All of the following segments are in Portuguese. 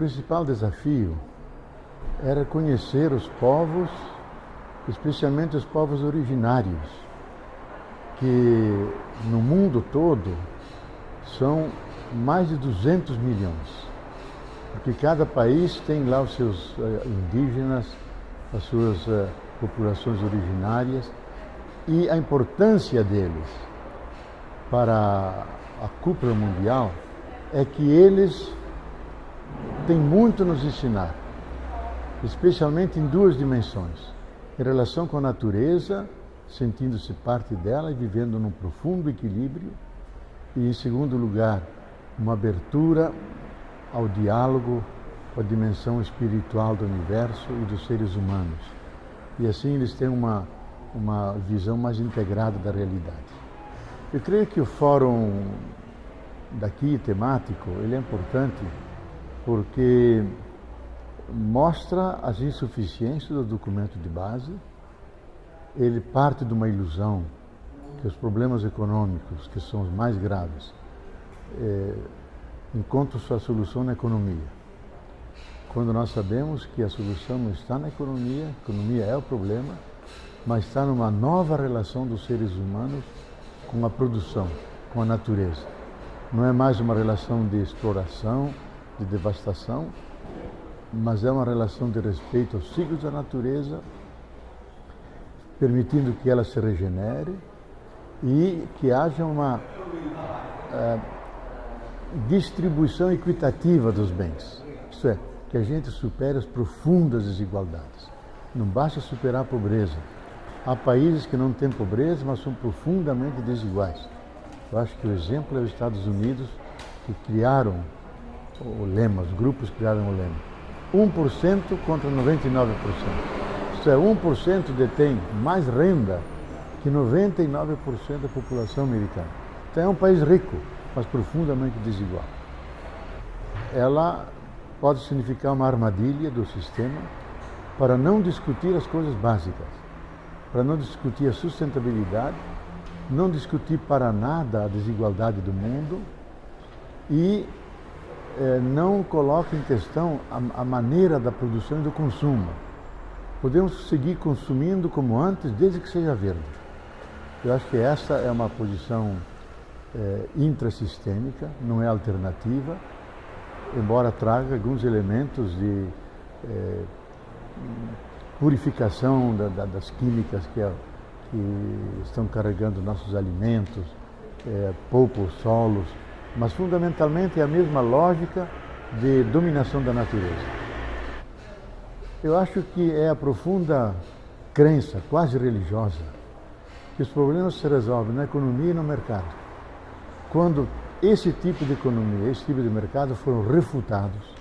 principal desafio era conhecer os povos, especialmente os povos originários, que no mundo todo são mais de 200 milhões. Porque cada país tem lá os seus uh, indígenas, as suas uh, populações originárias e a importância deles para a cúpula mundial é que eles têm muito a nos ensinar, especialmente em duas dimensões: em relação com a natureza, sentindo-se parte dela e vivendo num profundo equilíbrio, e em segundo lugar, uma abertura ao diálogo com a dimensão espiritual do universo e dos seres humanos. E assim eles têm uma, uma visão mais integrada da realidade. Eu creio que o fórum daqui temático, ele é importante porque mostra as insuficiências do documento de base, ele parte de uma ilusão que os problemas econômicos, que são os mais graves, é, encontram sua solução na economia. Quando nós sabemos que a solução não está na economia, a economia é o problema, mas está numa nova relação dos seres humanos com a produção, com a natureza. Não é mais uma relação de exploração, de devastação, mas é uma relação de respeito aos ciclos da natureza, permitindo que ela se regenere e que haja uma uh, distribuição equitativa dos bens. Isto é, que a gente supere as profundas desigualdades. Não basta superar a pobreza. Há países que não têm pobreza, mas são profundamente desiguais. Eu acho que o exemplo é os Estados Unidos, que criaram o lema, os grupos criaram o lema. 1% contra 99%. Isto é, 1% detém mais renda que 99% da população americana. Então é um país rico, mas profundamente desigual. Ela pode significar uma armadilha do sistema para não discutir as coisas básicas, para não discutir a sustentabilidade, não discutir para nada a desigualdade do mundo e eh, não coloca em questão a, a maneira da produção e do consumo. Podemos seguir consumindo como antes, desde que seja verde. Eu acho que essa é uma posição é, intrasistêmica, não é alternativa, embora traga alguns elementos de é, purificação da, da, das químicas que, que, estão carregando nossos alimentos, é, os solos, mas fundamentalmente é a mesma lógica de dominação da natureza. Eu acho que é a profunda crença, quase religiosa, que os problemas se resolvem na economia e no mercado. Quando esse tipo de economia, esse tipo de mercado foram refutados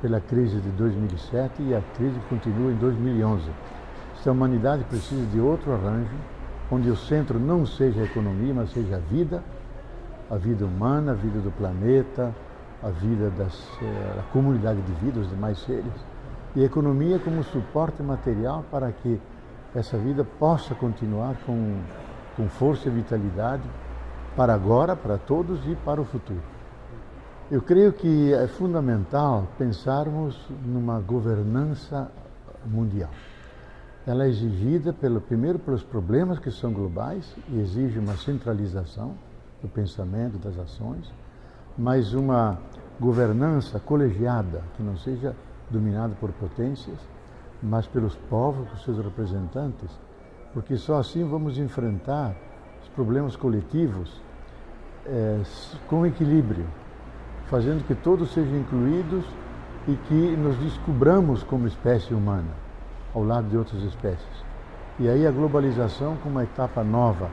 pela crise de 2007 e a crise continua em 2011. Se a humanidade precisa de outro arranjo, onde o centro não seja a economia, mas seja a vida, a vida humana, a vida do planeta, a vida das, eh, a comunidade de vida, os demais seres, e a economia como suporte material para que essa vida possa continuar com, com força e vitalidade para agora, para todos e para o futuro. Eu creio que é fundamental pensarmos numa governança mundial. Ela é exigida, pelo, primeiro, pelos problemas que são globais e exige uma centralização do pensamento, das ações, mas uma governança colegiada, que não seja dominada por potências, mas pelos povos, por seus representantes, porque só assim vamos enfrentar os problemas coletivos é, com equilíbrio, fazendo que todos sejam incluídos e que nos descubramos como espécie humana, ao lado de outras espécies. E aí a globalização como uma etapa nova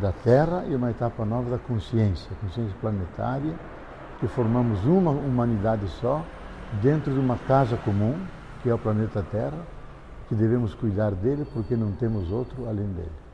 da Terra e uma etapa nova da consciência, consciência planetária, que formamos uma humanidade só, dentro de uma casa comum, que é o planeta Terra, que devemos cuidar dele porque não temos outro além dele.